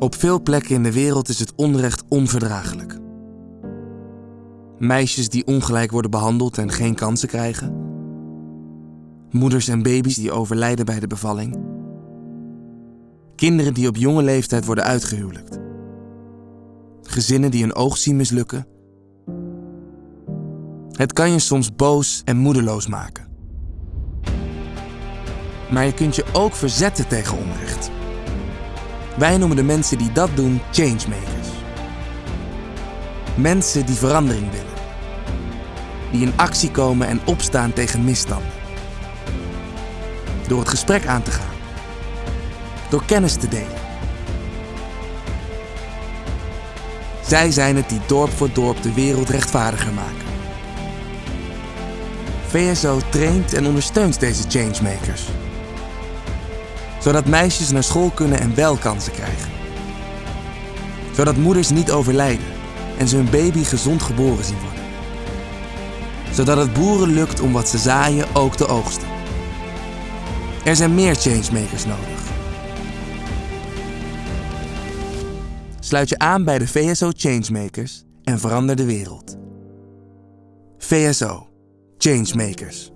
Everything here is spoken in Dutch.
Op veel plekken in de wereld is het onrecht onverdraaglijk. Meisjes die ongelijk worden behandeld en geen kansen krijgen. Moeders en baby's die overlijden bij de bevalling. Kinderen die op jonge leeftijd worden uitgehuwelijkt. Gezinnen die hun oog zien mislukken. Het kan je soms boos en moedeloos maken. Maar je kunt je ook verzetten tegen onrecht. Wij noemen de mensen die dat doen changemakers. Mensen die verandering willen. Die in actie komen en opstaan tegen misstanden. Door het gesprek aan te gaan. Door kennis te delen. Zij zijn het die dorp voor dorp de wereld rechtvaardiger maken. VSO traint en ondersteunt deze changemakers zodat meisjes naar school kunnen en wel kansen krijgen. Zodat moeders niet overlijden en ze hun baby gezond geboren zien worden. Zodat het boeren lukt om wat ze zaaien ook te oogsten. Er zijn meer changemakers nodig. Sluit je aan bij de VSO Changemakers en verander de wereld. VSO Changemakers.